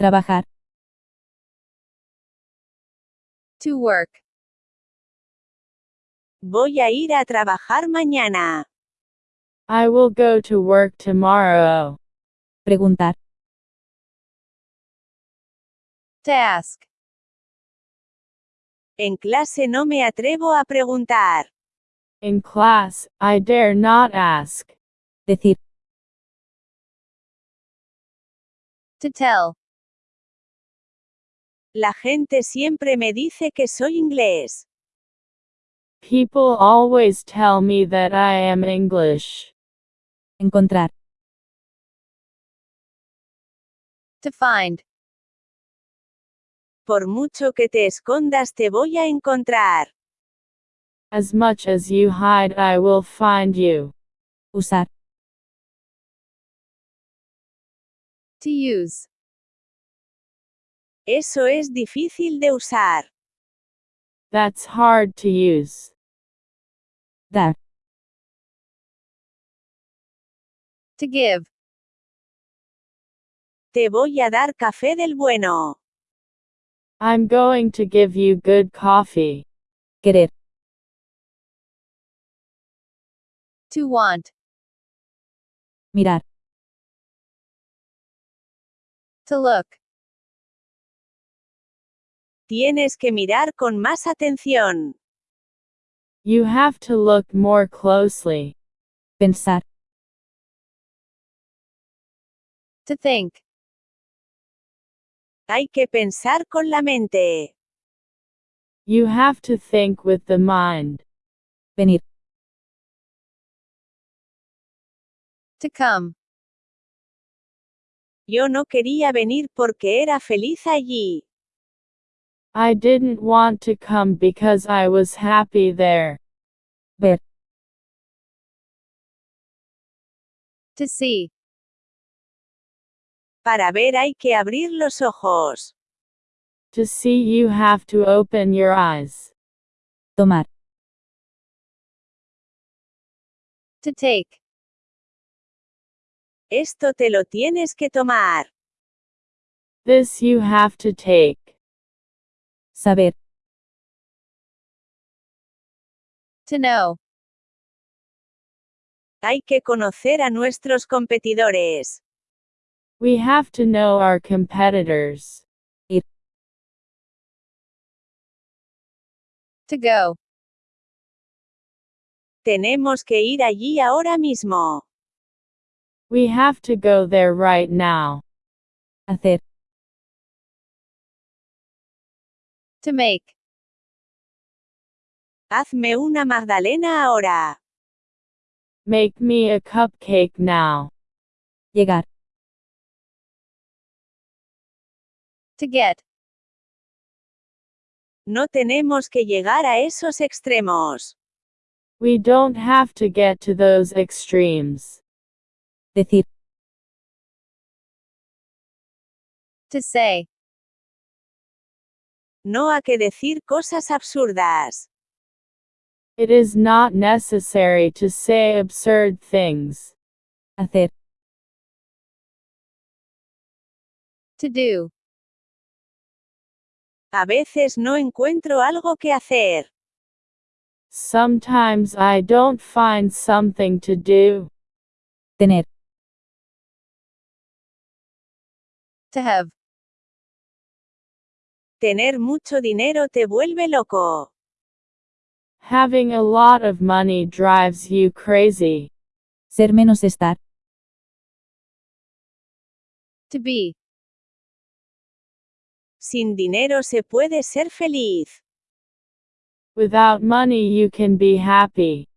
Trabajar. To work. Voy a ir a trabajar mañana. I will go to work tomorrow. Preguntar. To ask. En clase no me atrevo a preguntar. In class, I dare not ask. Decir. To tell. La gente siempre me dice que soy inglés. People always tell me that I am English. Encontrar. To find. Por mucho que te escondas te voy a encontrar. As much as you hide, I will find you. Usar. To use. Eso es difícil de usar. That's hard to use. Dar. To give. Te voy a dar café del bueno. I'm going to give you good coffee. Querer. To want. Mirar. To look. Tienes que mirar con más atención. You have to look more closely. Pensar. To think. Hay que pensar con la mente. You have to think with the mind. Venir. To come. Yo no quería venir porque era feliz allí. I didn't want to come because I was happy there. Ver. To see. Para ver hay que abrir los ojos. To see, you have to open your eyes. Tomar. To take. Esto te lo tienes que tomar. This you have to take. Saber. To know. Hay que conocer a nuestros competidores. We have to know our competitors. Ir. To go. Tenemos que ir allí ahora mismo. We have to go there right now. Hacer. To make. Hazme una magdalena ahora. Make me a cupcake now. Llegar. To get. No tenemos que llegar a esos extremos. We don't have to get to those extremes. Decir. To say. No a que decir cosas absurdas. It is not necessary to say absurd things. Hacer. To do. A veces no encuentro algo que hacer. Sometimes I don't find something to do. Tener. To have. Tener mucho dinero te vuelve loco. Having a lot of money drives you crazy. Ser menos estar. To be. Sin dinero se puede ser feliz. Without money you can be happy.